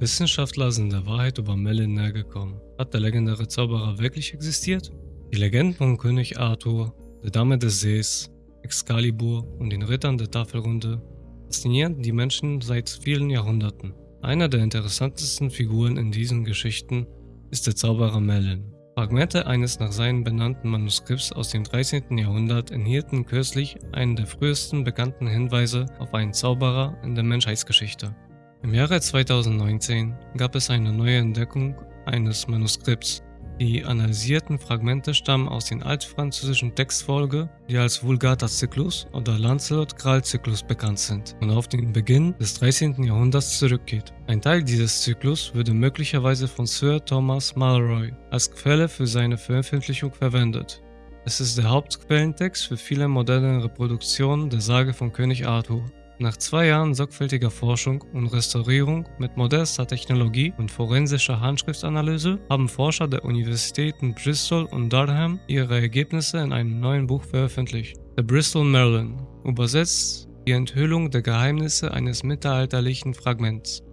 Wissenschaftler sind der Wahrheit über Merlin näher gekommen. Hat der legendäre Zauberer wirklich existiert? Die Legenden von König Arthur, der Dame des Sees, Excalibur und den Rittern der Tafelrunde faszinieren die Menschen seit vielen Jahrhunderten. Einer der interessantesten Figuren in diesen Geschichten ist der Zauberer Merlin. Fragmente eines nach seinem benannten Manuskripts aus dem 13. Jahrhundert enthielten kürzlich einen der frühesten bekannten Hinweise auf einen Zauberer in der Menschheitsgeschichte. Im Jahre 2019 gab es eine neue Entdeckung eines Manuskripts. Die analysierten Fragmente stammen aus den altfranzösischen Textfolge, die als Vulgata-Zyklus oder Lancelot-Graal-Zyklus bekannt sind und auf den Beginn des 13. Jahrhunderts zurückgeht. Ein Teil dieses Zyklus wurde möglicherweise von Sir Thomas Malroy als Quelle für seine Veröffentlichung verwendet. Es ist der Hauptquellentext für viele moderne Reproduktionen der Sage von König Arthur. Nach zwei Jahren sorgfältiger Forschung und Restaurierung mit modernster Technologie und forensischer Handschriftanalyse haben Forscher der Universitäten Bristol und Durham ihre Ergebnisse in einem neuen Buch veröffentlicht. The Bristol Merlin, übersetzt die Enthüllung der Geheimnisse eines mittelalterlichen Fragments.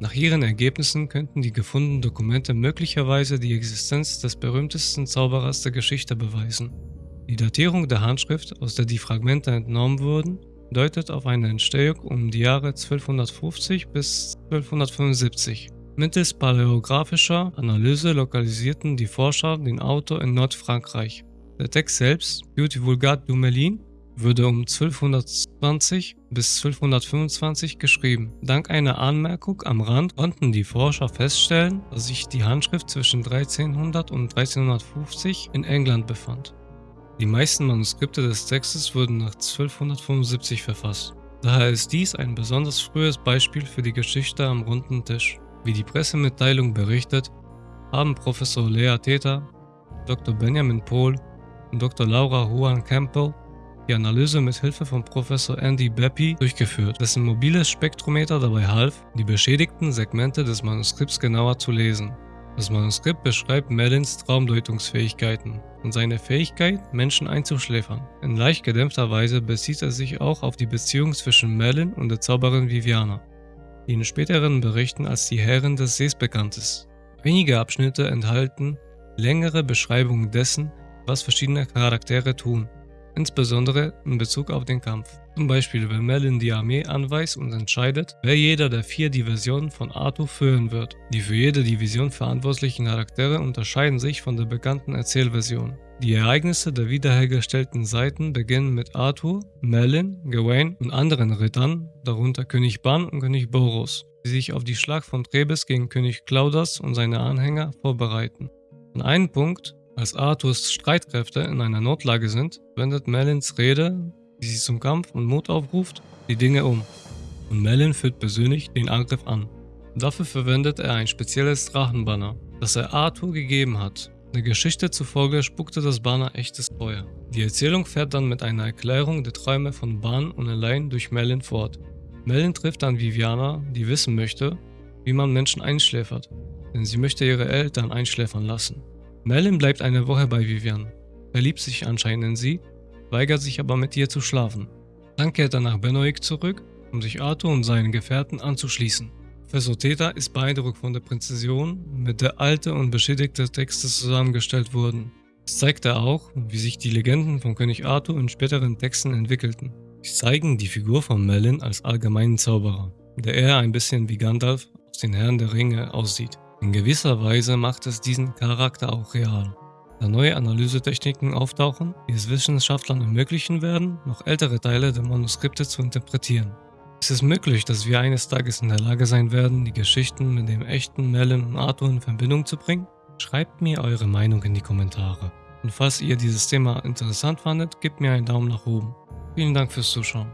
Nach ihren Ergebnissen könnten die gefundenen Dokumente möglicherweise die Existenz des berühmtesten Zauberers der Geschichte beweisen. Die Datierung der Handschrift, aus der die Fragmente entnommen wurden, deutet auf eine Entstehung um die Jahre 1250 bis 1275. Mittels paläographischer Analyse lokalisierten die Forscher den Autor in Nordfrankreich. Der Text selbst, Beauty Vulgate du Melin, wurde um 1220 bis 1225 geschrieben. Dank einer Anmerkung am Rand konnten die Forscher feststellen, dass sich die Handschrift zwischen 1300 und 1350 in England befand. Die meisten Manuskripte des Textes wurden nach 1275 verfasst. Daher ist dies ein besonders frühes Beispiel für die Geschichte am runden Tisch. Wie die Pressemitteilung berichtet, haben Professor Lea Theta, Dr. Benjamin Pohl und Dr. Laura Juan Campbell die Analyse mit Hilfe von Professor Andy Beppy durchgeführt, dessen mobiles Spektrometer dabei half, die beschädigten Segmente des Manuskripts genauer zu lesen. Das Manuskript beschreibt Merlins Traumdeutungsfähigkeiten und seine Fähigkeit, Menschen einzuschläfern. In leicht gedämpfter Weise bezieht er sich auch auf die Beziehung zwischen Merlin und der Zauberin Viviana, die in späteren Berichten als die Herrin des Sees bekannt ist. Einige Abschnitte enthalten längere Beschreibungen dessen, was verschiedene Charaktere tun insbesondere in Bezug auf den Kampf. Zum Beispiel, wenn Merlin die Armee anweist und entscheidet, wer jeder der vier Divisionen von Arthur führen wird. Die für jede Division verantwortlichen Charaktere unterscheiden sich von der bekannten Erzählversion. Die Ereignisse der wiederhergestellten Seiten beginnen mit Arthur, Merlin, Gawain und anderen Rittern, darunter König Ban und König Boros, die sich auf die Schlacht von Trebes gegen König Claudas und seine Anhänger vorbereiten. An einem Punkt als Arthurs Streitkräfte in einer Notlage sind, wendet Melins Rede, die sie zum Kampf und Mut aufruft, die Dinge um. Und Melin führt persönlich den Angriff an. Dafür verwendet er ein spezielles Drachenbanner, das er Arthur gegeben hat. Der Geschichte zufolge spuckte das Banner echtes Feuer. Die Erzählung fährt dann mit einer Erklärung der Träume von Ban und Elaine durch Melin fort. Melin trifft dann Viviana, die wissen möchte, wie man Menschen einschläfert, denn sie möchte ihre Eltern einschläfern lassen. Merlin bleibt eine Woche bei Vivian, verliebt sich anscheinend in sie, weigert sich aber mit ihr zu schlafen. Dann kehrt er nach Benoik zurück, um sich Arthur und seinen Gefährten anzuschließen. Theta ist beeindruckt von der Präzision, mit der alte und beschädigte Texte zusammengestellt wurden. Es zeigt er auch, wie sich die Legenden von König Arthur in späteren Texten entwickelten. Sie zeigen die Figur von Merlin als allgemeinen Zauberer, der eher ein bisschen wie Gandalf aus den Herren der Ringe aussieht. In gewisser Weise macht es diesen Charakter auch real. Da neue Analysetechniken auftauchen, die es Wissenschaftlern ermöglichen werden, noch ältere Teile der Manuskripte zu interpretieren. Es ist möglich, dass wir eines Tages in der Lage sein werden, die Geschichten mit dem echten Merlin und Arthur in Verbindung zu bringen? Schreibt mir eure Meinung in die Kommentare. Und falls ihr dieses Thema interessant fandet, gebt mir einen Daumen nach oben. Vielen Dank fürs Zuschauen.